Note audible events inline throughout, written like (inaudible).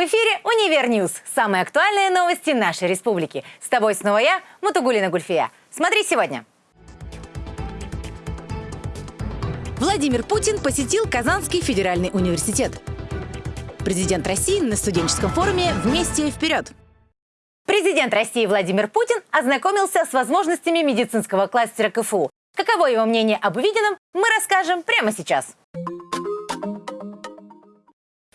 В эфире «Универ Ньюс». Самые актуальные новости нашей республики. С тобой снова я, Мутугулина Гульфия. Смотри сегодня. Владимир Путин посетил Казанский федеральный университет. Президент России на студенческом форуме «Вместе вперед». Президент России Владимир Путин ознакомился с возможностями медицинского кластера КФУ. Каково его мнение об увиденном, мы расскажем прямо сейчас.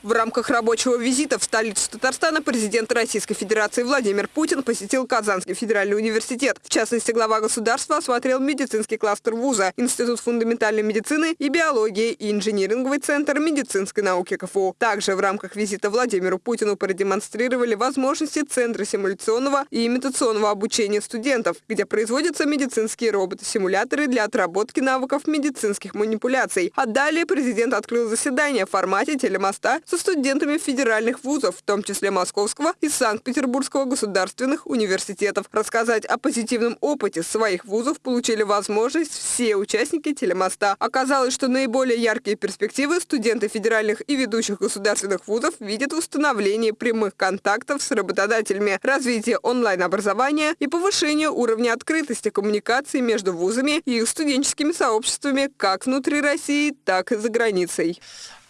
В рамках рабочего визита в столицу Татарстана президент Российской Федерации Владимир Путин посетил Казанский федеральный университет. В частности, глава государства осмотрел медицинский кластер вуза, Институт фундаментальной медицины и биологии и инжиниринговый центр медицинской науки КФУ. Также в рамках визита Владимиру Путину продемонстрировали возможности Центра симуляционного и имитационного обучения студентов, где производятся медицинские роботы-симуляторы для отработки навыков медицинских манипуляций. А далее президент открыл заседание в формате телемоста с со студентами федеральных вузов, в том числе Московского и Санкт-Петербургского государственных университетов. Рассказать о позитивном опыте своих вузов получили возможность все участники телемоста. Оказалось, что наиболее яркие перспективы студенты федеральных и ведущих государственных вузов видят в установлении прямых контактов с работодателями, развитии онлайн-образования и повышении уровня открытости коммуникации между вузами и их студенческими сообществами как внутри России, так и за границей.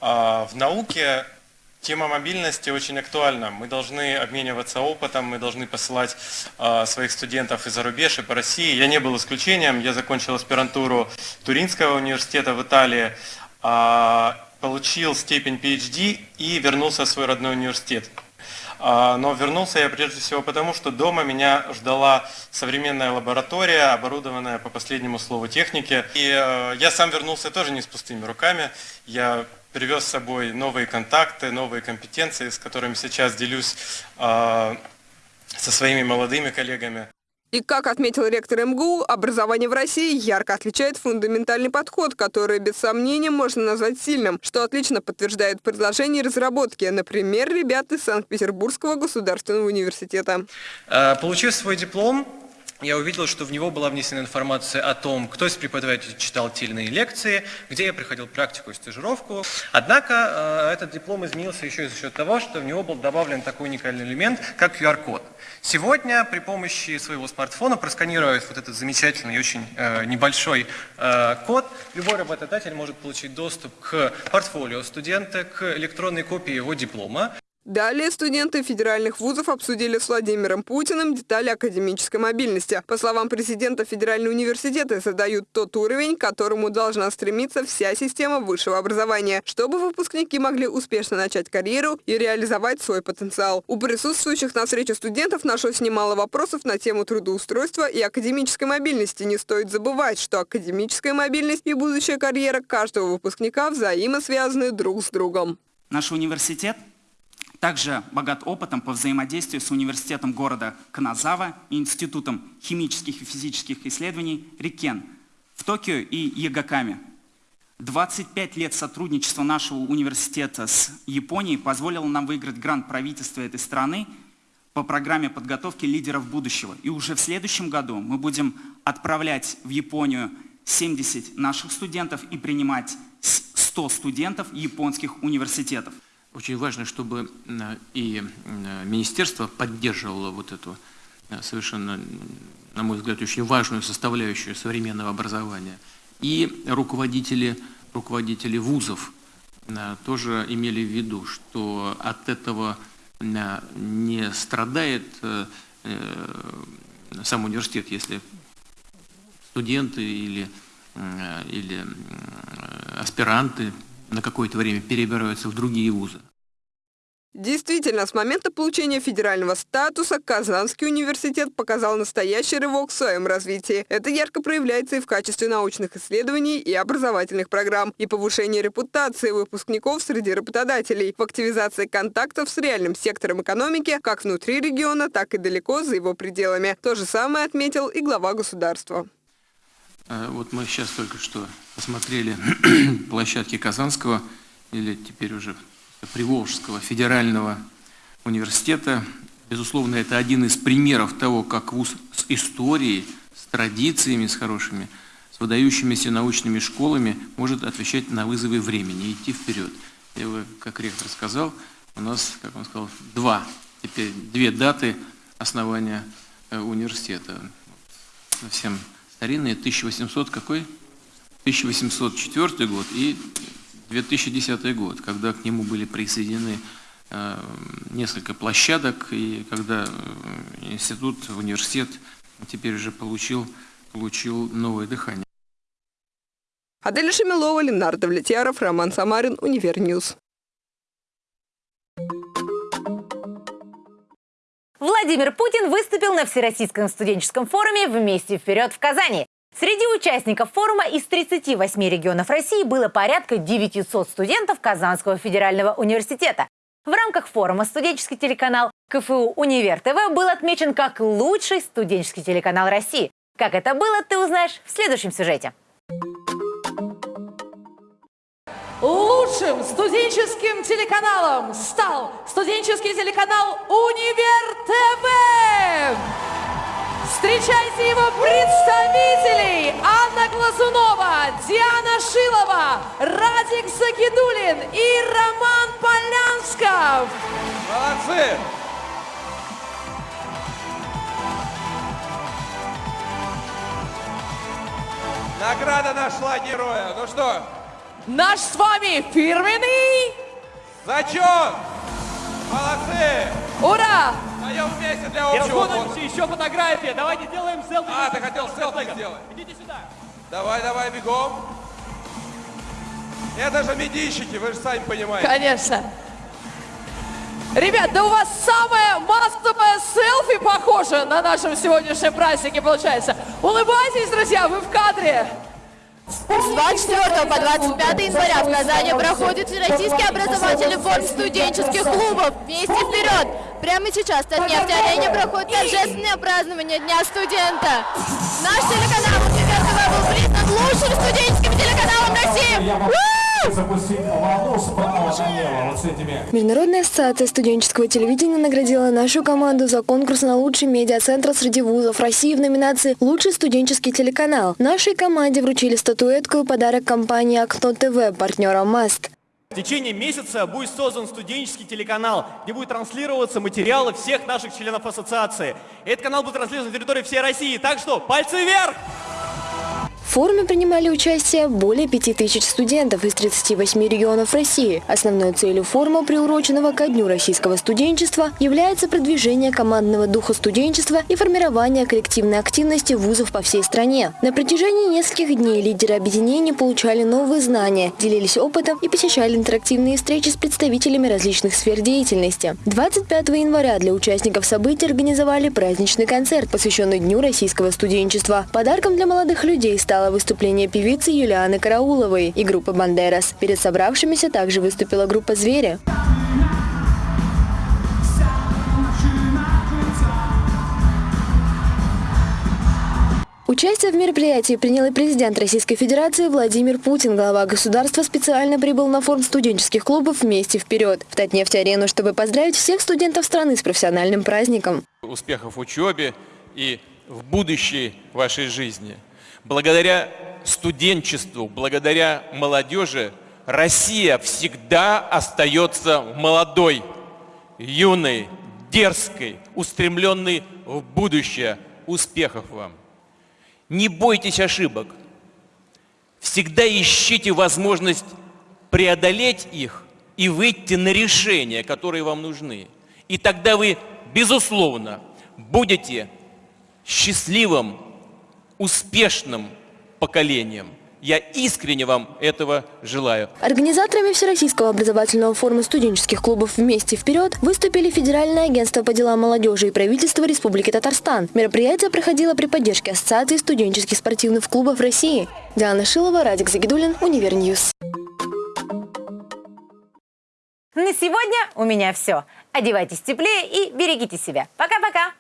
А, в науке Тема мобильности очень актуальна. Мы должны обмениваться опытом, мы должны посылать э, своих студентов и за рубеж, и по России. Я не был исключением. Я закончил аспирантуру Туринского университета в Италии, э, получил степень PhD и вернулся в свой родной университет. Но вернулся я прежде всего потому, что дома меня ждала современная лаборатория, оборудованная по последнему слову техники. И я сам вернулся тоже не с пустыми руками. Я привез с собой новые контакты, новые компетенции, с которыми сейчас делюсь э, со своими молодыми коллегами. И как отметил ректор МГУ, образование в России ярко отличает фундаментальный подход, который без сомнения можно назвать сильным, что отлично подтверждает предложение разработки, например, ребят из Санкт-Петербургского государственного университета. Э, получив свой диплом, я увидел, что в него была внесена информация о том, кто из преподавателей читал те или иные лекции, где я приходил практику и стажировку. Однако э, этот диплом изменился еще и за счет того, что в него был добавлен такой уникальный элемент, как QR-код. Сегодня при помощи своего смартфона, просканировав вот этот замечательный и очень э, небольшой э, код, любой работодатель может получить доступ к портфолио студента, к электронной копии его диплома. Далее студенты федеральных вузов обсудили с Владимиром Путиным детали академической мобильности. По словам президента, федеральные университеты задают тот уровень, к которому должна стремиться вся система высшего образования, чтобы выпускники могли успешно начать карьеру и реализовать свой потенциал. У присутствующих на встрече студентов нашлось немало вопросов на тему трудоустройства и академической мобильности. Не стоит забывать, что академическая мобильность и будущая карьера каждого выпускника взаимосвязаны друг с другом. Наш университет также богат опытом по взаимодействию с университетом города Каназава и Институтом химических и физических исследований Рикен в Токио и Ягакаме. 25 лет сотрудничества нашего университета с Японией позволило нам выиграть грант правительства этой страны по программе подготовки лидеров будущего. И уже в следующем году мы будем отправлять в Японию 70 наших студентов и принимать 100 студентов японских университетов. Очень важно, чтобы э, и э, министерство поддерживало вот эту э, совершенно, на мой взгляд, очень важную составляющую современного образования. И руководители, руководители вузов тоже имели в виду, что от этого не страдает сам университет, если студенты или, или аспиранты на какое-то время перебираются в другие вузы. Действительно, с момента получения федерального статуса Казанский университет показал настоящий рывок в своем развитии. Это ярко проявляется и в качестве научных исследований и образовательных программ, и повышении репутации выпускников среди работодателей, в активизации контактов с реальным сектором экономики как внутри региона, так и далеко за его пределами. То же самое отметил и глава государства. Э, вот мы сейчас только что посмотрели (clears throat) площадки Казанского, или теперь уже Приволжского федерального университета. Безусловно, это один из примеров того, как вуз с историей, с традициями, с хорошими, с выдающимися научными школами может отвечать на вызовы времени, идти вперед. Я, как ректор сказал, у нас, как он сказал, два, теперь две даты основания э, университета. Совсем старинные, 1800 какой? 1804 год и 2010 год, когда к нему были присоединены э, несколько площадок, и когда э, институт, университет теперь уже получил, получил новое дыхание. Адель Шамилова, Ленар Давлетьяров, Роман Самарин, Универньюз. Владимир Путин выступил на Всероссийском студенческом форуме «Вместе вперед» в Казани. Среди участников форума из 38 регионов России было порядка 900 студентов Казанского федерального университета. В рамках форума студенческий телеканал КФУ «Универ ТВ» был отмечен как лучший студенческий телеканал России. Как это было, ты узнаешь в следующем сюжете. Лучшим студенческим телеканалом стал студенческий телеканал «Универ ТВ». Встречайте его представителей! Анна Глазунова, Диана Шилова, Радик Загидулин и Роман Полянсков. Молодцы! Награда нашла героя. Ну что, Наш с вами фирменный зачет! Молодцы! Ура! Даем вместе для общего фонда. еще фотография. Давайте сделаем селфи. А, ты хотел селфи сделать? Идите сюда. Давай, давай, бегом. Это же медийщики, вы же сами понимаете. Конечно. Ребят, да у вас самое массовое селфи похоже на нашем сегодняшнем празднике получается. Улыбайтесь, друзья, вы в кадре. С 24 по 25 января в Казани проходит Всероссийский образовательный форум студенческих клубов «Вместе вперед!». Прямо сейчас в Татнефть-арене проходит торжественное празднование Дня студента. Наш телеканал «Универ ТВ» был признан лучшим студенческим телеканалом России. Международная ассоциация студенческого телевидения наградила нашу команду за конкурс на лучший медиацентр среди вузов России в номинации «Лучший студенческий телеканал». Нашей команде вручили статуэтку и подарок компании «Окно ТВ» партнера «Маст». В течение месяца будет создан студенческий телеканал, где будут транслироваться материалы всех наших членов ассоциации. Этот канал будет транслироваться на территории всей России. Так что пальцы вверх! Форуме принимали участие более 5000 студентов из 38 регионов России. Основной целью форума, приуроченного ко Дню российского студенчества, является продвижение командного духа студенчества и формирование коллективной активности вузов по всей стране. На протяжении нескольких дней лидеры объединений получали новые знания, делились опытом и посещали интерактивные встречи с представителями различных сфер деятельности. 25 января для участников событий организовали праздничный концерт, посвященный Дню российского студенчества. Подарком для молодых людей стало выступление певицы Юлианы Карауловой и группы «Бандерас». Перед собравшимися также выступила группа «Звери». Участие в мероприятии принял и президент Российской Федерации Владимир Путин. Глава государства специально прибыл на форум студенческих клубов «Вместе вперед» в Татнефть-арену, чтобы поздравить всех студентов страны с профессиональным праздником. Успехов в учебе и в будущей вашей жизни. Благодаря студенчеству, благодаря молодежи Россия всегда остается молодой, юной, дерзкой, устремленной в будущее. Успехов вам! Не бойтесь ошибок. Всегда ищите возможность преодолеть их и выйти на решения, которые вам нужны. И тогда вы, безусловно, будете счастливым, успешным поколением. Я искренне вам этого желаю. Организаторами Всероссийского образовательного форума студенческих клубов «Вместе вперед» выступили Федеральное агентство по делам молодежи и правительство Республики Татарстан. Мероприятие проходило при поддержке Ассоциации студенческих спортивных клубов России. Диана Шилова, Радик Загидулин, Универньюз. На сегодня у меня все. Одевайтесь теплее и берегите себя. Пока-пока!